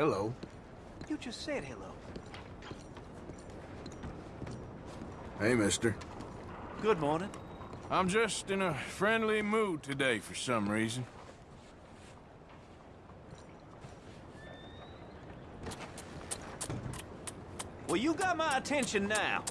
Hello. You just said hello. Hey, mister. Good morning. I'm just in a friendly mood today for some reason. Well, you got my attention now.